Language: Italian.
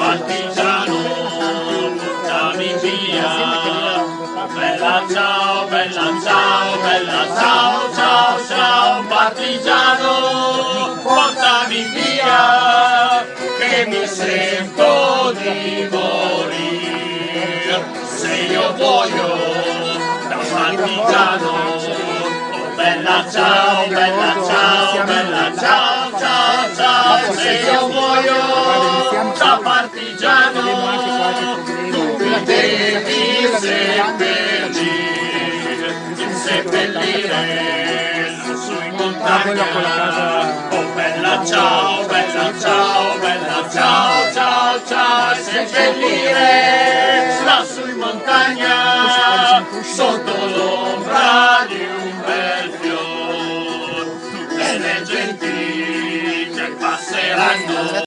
partigiano, portami via. Bella ciao, bella ciao, bella ciao, ciao, ciao, partigiano, portami via, che mi sento di morire. Se io muoio da partigiano, oh bella ciao, bella ciao, bella ciao, ciao, ciao, se io muoio partigiano, tu mi devi seppellire, seppellire lassù in montagna. Oh bella ciao, bella ciao, bella ciao, ciao, ciao, seppellire lassù in montagna, sotto l'ombra di un bel fior, tutte le genti che passeranno.